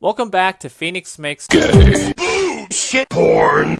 Welcome back to Phoenix Makes Gay. Shit. Porn.